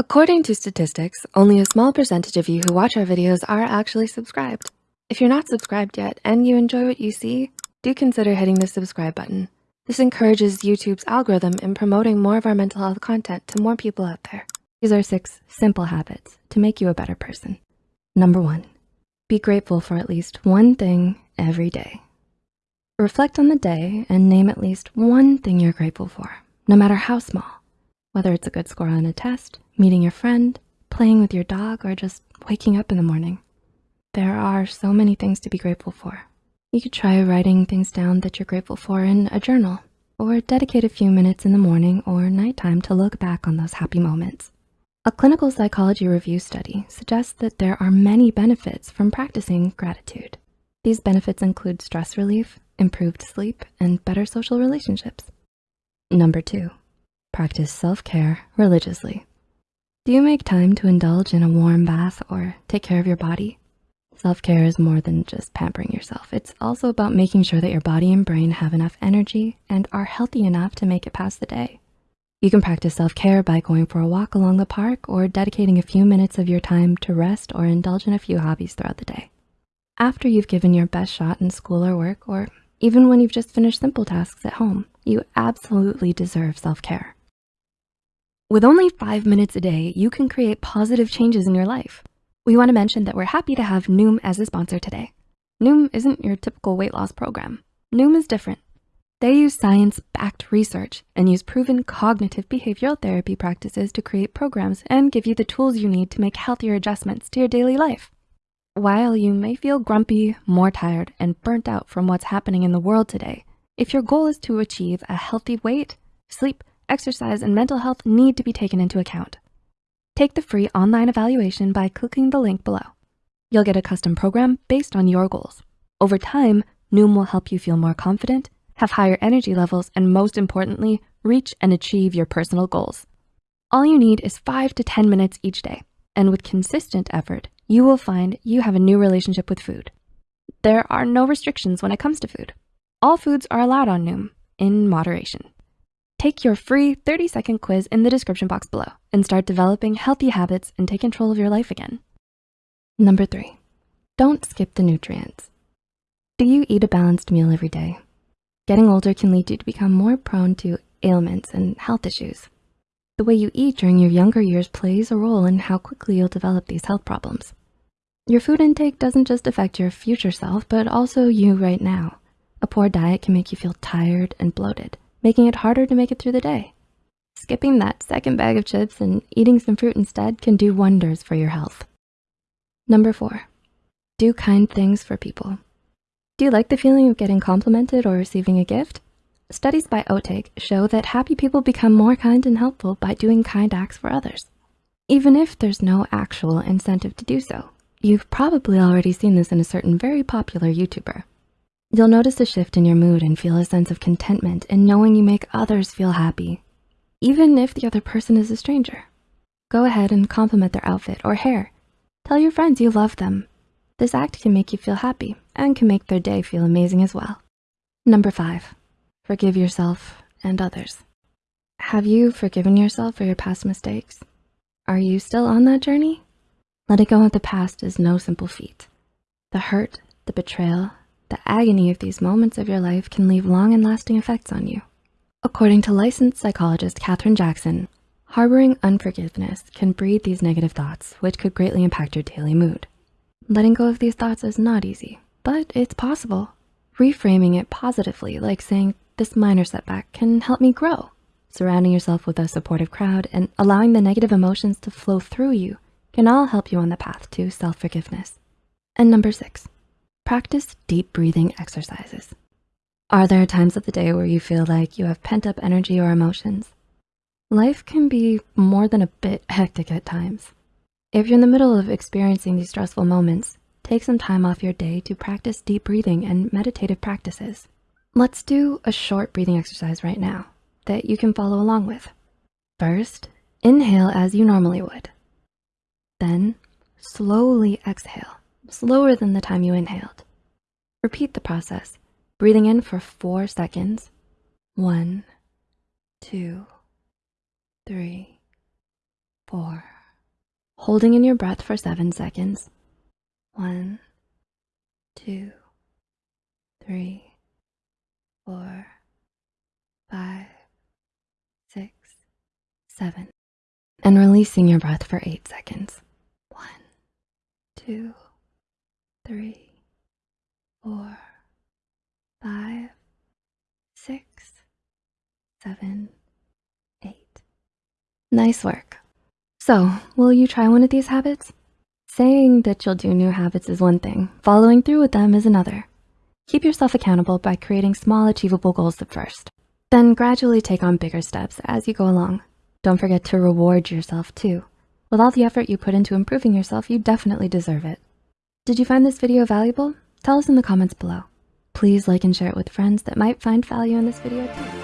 According to statistics, only a small percentage of you who watch our videos are actually subscribed. If you're not subscribed yet and you enjoy what you see, do consider hitting the subscribe button. This encourages YouTube's algorithm in promoting more of our mental health content to more people out there. These are six simple habits to make you a better person. Number one, be grateful for at least one thing every day. Reflect on the day and name at least one thing you're grateful for, no matter how small. Whether it's a good score on a test, meeting your friend, playing with your dog, or just waking up in the morning. There are so many things to be grateful for. You could try writing things down that you're grateful for in a journal or dedicate a few minutes in the morning or nighttime to look back on those happy moments. A clinical psychology review study suggests that there are many benefits from practicing gratitude. These benefits include stress relief, improved sleep, and better social relationships. Number two, practice self-care religiously. Do you make time to indulge in a warm bath or take care of your body? Self-care is more than just pampering yourself. It's also about making sure that your body and brain have enough energy and are healthy enough to make it past the day. You can practice self-care by going for a walk along the park or dedicating a few minutes of your time to rest or indulge in a few hobbies throughout the day. After you've given your best shot in school or work, or even when you've just finished simple tasks at home, you absolutely deserve self-care. With only five minutes a day, you can create positive changes in your life. We wanna mention that we're happy to have Noom as a sponsor today. Noom isn't your typical weight loss program. Noom is different. They use science-backed research and use proven cognitive behavioral therapy practices to create programs and give you the tools you need to make healthier adjustments to your daily life. While you may feel grumpy, more tired, and burnt out from what's happening in the world today, if your goal is to achieve a healthy weight, sleep, exercise, and mental health need to be taken into account. Take the free online evaluation by clicking the link below. You'll get a custom program based on your goals. Over time, Noom will help you feel more confident, have higher energy levels, and most importantly, reach and achieve your personal goals. All you need is five to 10 minutes each day. And with consistent effort, you will find you have a new relationship with food. There are no restrictions when it comes to food. All foods are allowed on Noom in moderation. Take your free 30 second quiz in the description box below and start developing healthy habits and take control of your life again. Number three, don't skip the nutrients. Do you eat a balanced meal every day? Getting older can lead you to become more prone to ailments and health issues. The way you eat during your younger years plays a role in how quickly you'll develop these health problems. Your food intake doesn't just affect your future self, but also you right now. A poor diet can make you feel tired and bloated making it harder to make it through the day. Skipping that second bag of chips and eating some fruit instead can do wonders for your health. Number four, do kind things for people. Do you like the feeling of getting complimented or receiving a gift? Studies by Otake show that happy people become more kind and helpful by doing kind acts for others. Even if there's no actual incentive to do so. You've probably already seen this in a certain very popular YouTuber. You'll notice a shift in your mood and feel a sense of contentment in knowing you make others feel happy, even if the other person is a stranger. Go ahead and compliment their outfit or hair. Tell your friends you love them. This act can make you feel happy and can make their day feel amazing as well. Number five, forgive yourself and others. Have you forgiven yourself for your past mistakes? Are you still on that journey? Letting go of the past is no simple feat. The hurt, the betrayal, the agony of these moments of your life can leave long and lasting effects on you. According to licensed psychologist Katherine Jackson, harboring unforgiveness can breed these negative thoughts, which could greatly impact your daily mood. Letting go of these thoughts is not easy, but it's possible. Reframing it positively, like saying, this minor setback can help me grow. Surrounding yourself with a supportive crowd and allowing the negative emotions to flow through you can all help you on the path to self-forgiveness. And number six, Practice deep breathing exercises. Are there times of the day where you feel like you have pent up energy or emotions? Life can be more than a bit hectic at times. If you're in the middle of experiencing these stressful moments, take some time off your day to practice deep breathing and meditative practices. Let's do a short breathing exercise right now that you can follow along with. First, inhale as you normally would. Then slowly exhale slower than the time you inhaled. Repeat the process, breathing in for four seconds. One, two, three, four. holding in your breath for seven seconds. One, two, three, four, five, six, seven. And releasing your breath for eight seconds. One, two, three, four, five, six, seven, eight. Nice work. So, will you try one of these habits? Saying that you'll do new habits is one thing, following through with them is another. Keep yourself accountable by creating small achievable goals at first. Then gradually take on bigger steps as you go along. Don't forget to reward yourself too. With all the effort you put into improving yourself, you definitely deserve it. Did you find this video valuable? Tell us in the comments below. Please like and share it with friends that might find value in this video too.